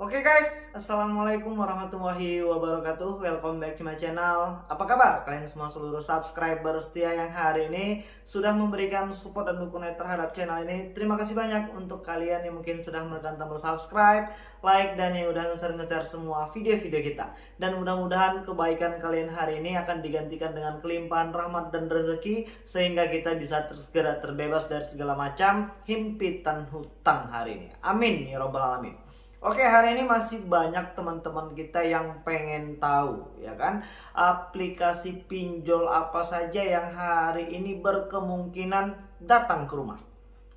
Oke guys, Assalamualaikum warahmatullahi wabarakatuh. Welcome back to my channel. Apa kabar? Kalian semua seluruh subscriber setia yang hari ini Sudah memberikan support dan dukungan terhadap channel ini. Terima kasih banyak untuk kalian yang mungkin sudah menekan tombol subscribe Like dan yang udah ngeser-ngeser semua video-video kita. Dan mudah-mudahan kebaikan kalian hari ini akan digantikan dengan kelimpahan rahmat dan rezeki Sehingga kita bisa segera terbebas dari segala macam himpitan hutang hari ini. Amin ya robbal alamin Oke, hari ini masih banyak teman-teman kita yang pengen tahu, ya kan? Aplikasi pinjol apa saja yang hari ini berkemungkinan datang ke rumah.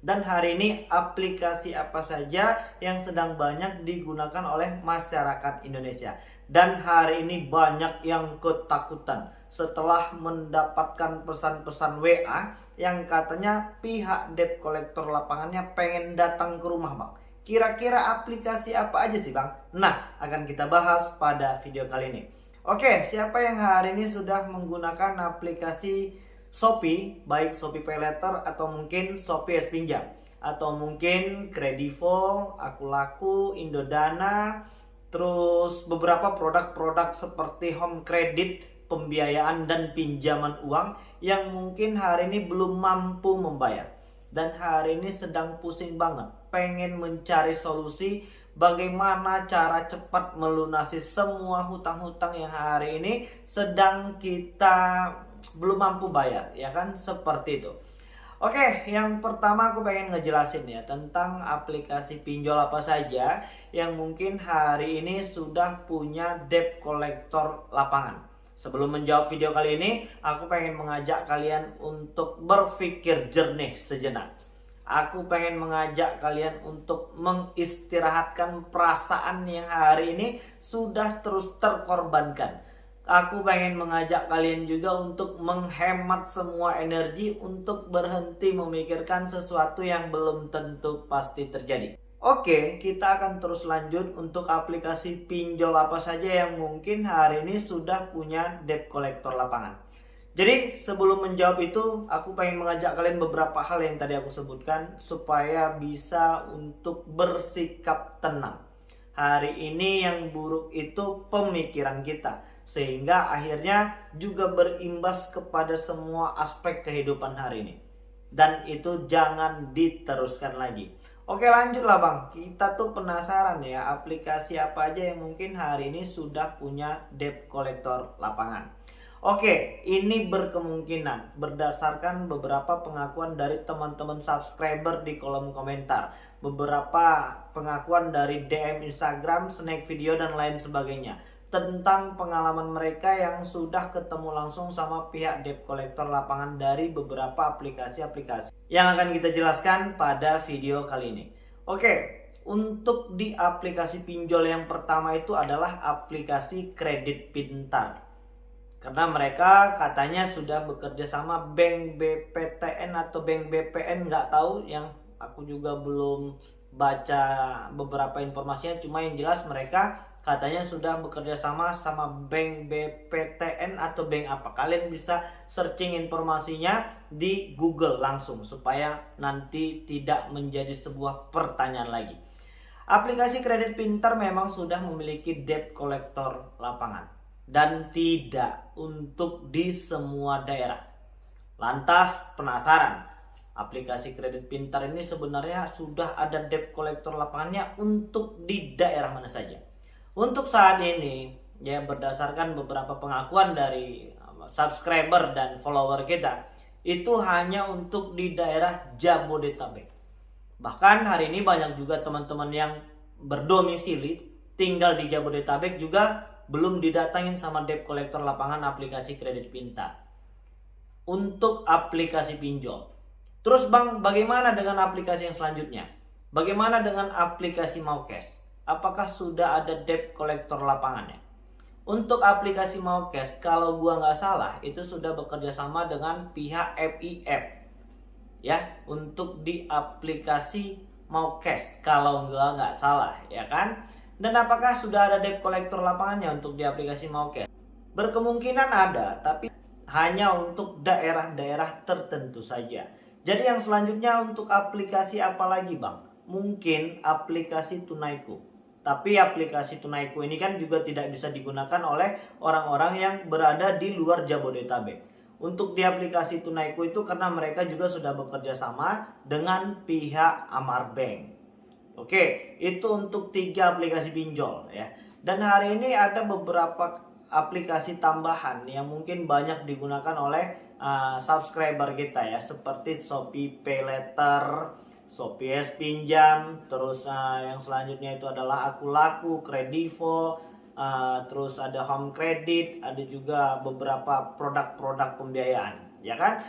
Dan hari ini aplikasi apa saja yang sedang banyak digunakan oleh masyarakat Indonesia. Dan hari ini banyak yang ketakutan setelah mendapatkan pesan-pesan WA yang katanya pihak debt collector lapangannya pengen datang ke rumah, Bang Kira-kira aplikasi apa aja sih Bang? Nah, akan kita bahas pada video kali ini. Oke, siapa yang hari ini sudah menggunakan aplikasi Shopee, baik Shopee Pay Letter atau mungkin Shopee S Pinjam atau mungkin Kredivo, Aku Laku, Indodana, terus beberapa produk-produk seperti home credit, pembiayaan dan pinjaman uang yang mungkin hari ini belum mampu membayar dan hari ini sedang pusing banget pengen mencari solusi bagaimana cara cepat melunasi semua hutang-hutang yang hari ini sedang kita belum mampu bayar ya kan seperti itu Oke, yang pertama aku pengen ngejelasin ya tentang aplikasi pinjol apa saja yang mungkin hari ini sudah punya debt collector lapangan. Sebelum menjawab video kali ini, aku pengen mengajak kalian untuk berpikir jernih sejenak. Aku pengen mengajak kalian untuk mengistirahatkan perasaan yang hari ini sudah terus terkorbankan. Aku pengen mengajak kalian juga untuk menghemat semua energi untuk berhenti memikirkan sesuatu yang belum tentu pasti terjadi. Oke, kita akan terus lanjut untuk aplikasi pinjol apa saja yang mungkin hari ini sudah punya debt collector lapangan. Jadi sebelum menjawab itu, aku pengen mengajak kalian beberapa hal yang tadi aku sebutkan supaya bisa untuk bersikap tenang. Hari ini yang buruk itu pemikiran kita, sehingga akhirnya juga berimbas kepada semua aspek kehidupan hari ini. Dan itu jangan diteruskan lagi. Oke lanjutlah bang, kita tuh penasaran ya aplikasi apa aja yang mungkin hari ini sudah punya debt collector lapangan. Oke, ini berkemungkinan berdasarkan beberapa pengakuan dari teman-teman subscriber di kolom komentar. Beberapa pengakuan dari DM Instagram, snack video, dan lain sebagainya tentang pengalaman mereka yang sudah ketemu langsung sama pihak debt collector lapangan dari beberapa aplikasi-aplikasi yang akan kita jelaskan pada video kali ini. Oke, untuk di aplikasi pinjol yang pertama itu adalah aplikasi kredit pintar. Karena mereka katanya sudah bekerja sama bank BPTN atau bank BPN nggak tahu yang aku juga belum baca beberapa informasinya cuma yang jelas mereka katanya sudah bekerja sama sama bank BPTN atau bank apa. Kalian bisa searching informasinya di Google langsung supaya nanti tidak menjadi sebuah pertanyaan lagi. Aplikasi kredit pintar memang sudah memiliki debt collector lapangan dan tidak untuk di semua daerah. Lantas penasaran, aplikasi kredit pintar ini sebenarnya sudah ada debt collector lapangannya untuk di daerah mana saja? Untuk saat ini, ya berdasarkan beberapa pengakuan dari um, subscriber dan follower kita, itu hanya untuk di daerah Jabodetabek. Bahkan hari ini banyak juga teman-teman yang berdomisili tinggal di Jabodetabek juga belum didatangin sama debt collector lapangan aplikasi kredit pintar. Untuk aplikasi pinjol. Terus Bang, bagaimana dengan aplikasi yang selanjutnya? Bagaimana dengan aplikasi mau cash? apakah sudah ada debt collector lapangannya. Untuk aplikasi Maukes, kalau gua nggak salah, itu sudah bekerja sama dengan pihak FIF. Ya, untuk di aplikasi Maukes, kalau gua nggak salah, ya kan? Dan apakah sudah ada debt collector lapangannya untuk di aplikasi Maukes? Berkemungkinan ada, tapi hanya untuk daerah-daerah tertentu saja. Jadi yang selanjutnya untuk aplikasi apa lagi bang? Mungkin aplikasi Tunaiku Tapi aplikasi Tunaiku ini kan juga tidak bisa digunakan oleh orang-orang yang berada di luar Jabodetabek. Untuk di aplikasi Tunaiku itu karena mereka juga sudah bekerja sama dengan pihak Amar Bank. Oke, itu untuk tiga aplikasi pinjol ya. Dan hari ini ada beberapa aplikasi tambahan yang mungkin banyak digunakan oleh uh, subscriber kita ya, seperti Shopee Pay Letter, Shopee S Pinjam, terus uh, yang selanjutnya itu adalah Aku Laku, Kredivo, uh, terus ada Home Credit, ada juga beberapa produk-produk pembiayaan, ya kan?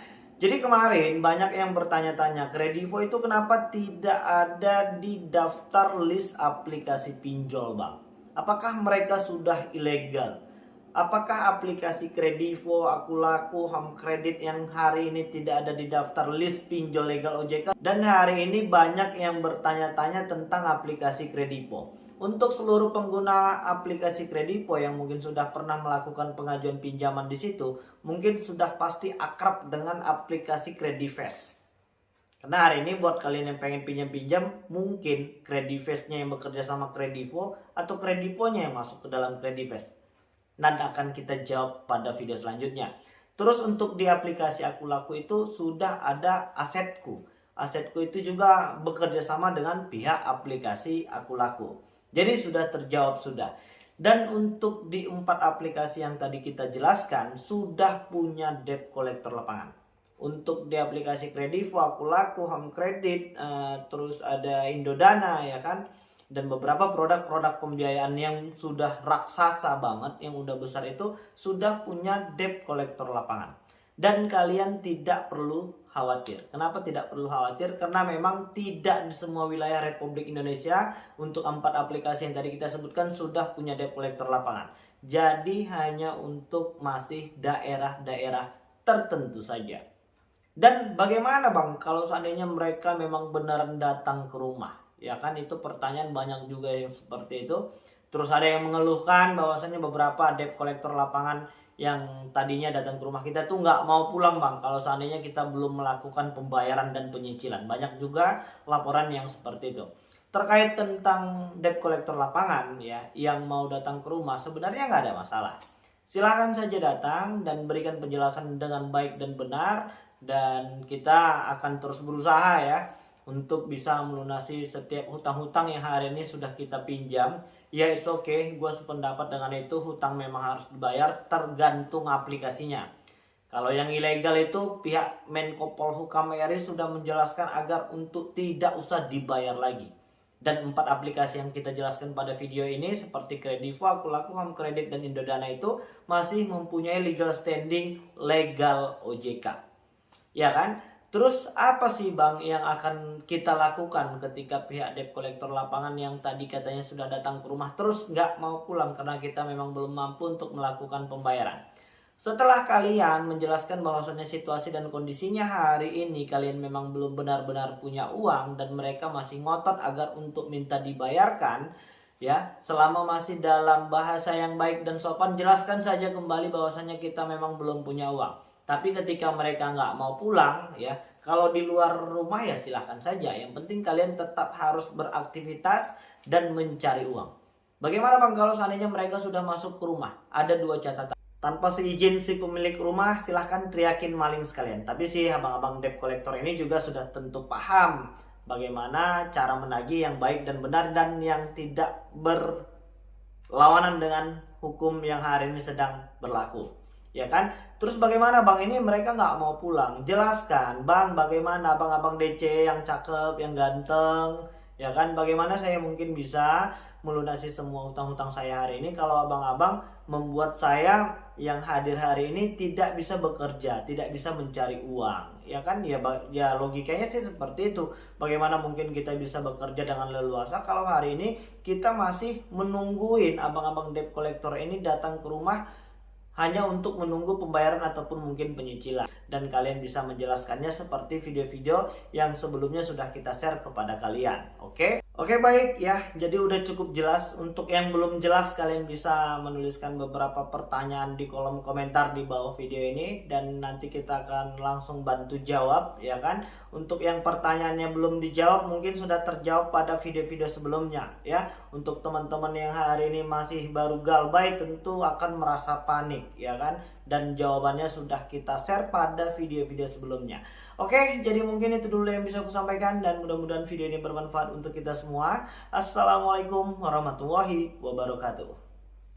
Jadi kemarin banyak yang bertanya-tanya, Kredivo itu kenapa tidak ada di daftar list aplikasi pinjol, Bang? Apakah mereka sudah ilegal? Apakah aplikasi Kredivo, Akulaku, Home Credit yang hari ini tidak ada di daftar list pinjol legal OJK? Dan hari ini banyak yang bertanya-tanya tentang aplikasi Kredivo. Untuk seluruh pengguna aplikasi Kredivo yang mungkin sudah pernah melakukan pengajuan pinjaman di situ, mungkin sudah pasti akrab dengan aplikasi Kredivest. Karena hari ini buat kalian yang pengen pinjam-pinjam, mungkin Kredivestnya yang bekerja sama Kredivo atau Kredivonya yang masuk ke dalam Kredivest nanti akan kita jawab pada video selanjutnya. Terus untuk di aplikasi Aku Laku itu sudah ada asetku. Asetku itu juga bekerja sama dengan pihak aplikasi Aku Laku. Jadi sudah terjawab sudah. Dan untuk di empat aplikasi yang tadi kita jelaskan sudah punya debt collector lapangan. Untuk di aplikasi Kredivo, Aku Laku, Home Credit, uh, terus ada Indodana ya kan dan beberapa produk-produk pembiayaan yang sudah raksasa banget yang udah besar itu sudah punya debt collector lapangan dan kalian tidak perlu khawatir. Kenapa tidak perlu khawatir? Karena memang tidak di semua wilayah Republik Indonesia untuk empat aplikasi yang tadi kita sebutkan sudah punya debt collector lapangan. Jadi hanya untuk masih daerah-daerah tertentu saja. Dan bagaimana bang kalau seandainya mereka memang beneran datang ke rumah? ya kan itu pertanyaan banyak juga yang seperti itu terus ada yang mengeluhkan bahwasanya beberapa debt collector lapangan yang tadinya datang ke rumah kita tuh nggak mau pulang bang. Kalau seandainya kita belum melakukan pembayaran dan penyicilan. Banyak juga laporan yang seperti itu. Terkait tentang debt collector lapangan ya yang mau datang ke rumah sebenarnya nggak ada masalah. Silahkan saja datang dan berikan penjelasan dengan baik dan benar dan kita akan terus berusaha ya untuk bisa melunasi setiap hutang-hutang yang hari ini sudah kita pinjam. Ya it's okay. Gue sependapat dengan itu. Hutang memang harus dibayar tergantung aplikasinya. Kalau yang ilegal itu pihak Menko Polhukam RI sudah menjelaskan agar untuk tidak usah dibayar lagi. Dan empat aplikasi yang kita jelaskan pada video ini seperti Kredivo, Akulaku, Home dan Indodana itu masih mempunyai legal standing legal OJK. Ya kan? Terus apa sih Bang yang akan kita lakukan ketika pihak debt collector lapangan yang tadi katanya sudah datang ke rumah terus nggak mau pulang karena kita memang belum mampu untuk melakukan pembayaran. Setelah kalian menjelaskan bahwasannya situasi dan kondisinya hari ini kalian memang belum benar-benar punya uang dan mereka masih ngotot agar untuk minta dibayarkan, ya selama masih dalam bahasa yang baik dan sopan jelaskan saja kembali bahwasannya kita memang belum punya uang tapi ketika mereka nggak mau pulang ya, kalau di luar rumah ya silahkan saja. Yang penting kalian tetap harus beraktivitas dan mencari uang. Bagaimana bang kalau seandainya mereka sudah masuk ke rumah? Ada dua catatan. Tanpa seizin si pemilik rumah silahkan teriakin maling sekalian. Tapi si abang-abang debt collector ini juga sudah tentu paham bagaimana cara menagih yang baik dan benar dan yang tidak berlawanan dengan hukum yang hari ini sedang berlaku ya kan? Terus bagaimana bang? Ini mereka nggak mau pulang. Jelaskan bang bagaimana abang-abang DC yang cakep yang ganteng. Ya kan? Bagaimana saya mungkin bisa melunasi semua hutang-hutang saya hari ini kalau abang-abang membuat saya yang hadir hari ini tidak bisa bekerja tidak bisa mencari uang. Ya kan? Ya ya logikanya sih seperti itu. Bagaimana mungkin kita bisa bekerja dengan leluasa kalau hari ini kita masih menungguin abang-abang debt collector ini datang ke rumah hanya untuk menunggu pembayaran ataupun mungkin penyicilan dan kalian bisa menjelaskannya seperti video-video yang sebelumnya sudah kita share kepada kalian oke okay? Oke baik ya, jadi udah cukup jelas. Untuk yang belum jelas kalian bisa menuliskan beberapa pertanyaan di kolom komentar di bawah video ini dan nanti kita akan langsung bantu jawab ya kan. Untuk yang pertanyaannya belum dijawab mungkin sudah terjawab pada video-video sebelumnya ya. Untuk teman-teman yang hari ini masih baru galbay tentu akan merasa panik ya kan dan jawabannya sudah kita share pada video-video sebelumnya. Oke, jadi mungkin itu dulu yang bisa aku sampaikan dan mudah-mudahan video ini bermanfaat untuk kita semua. Assalamualaikum warahmatullahi wabarakatuh.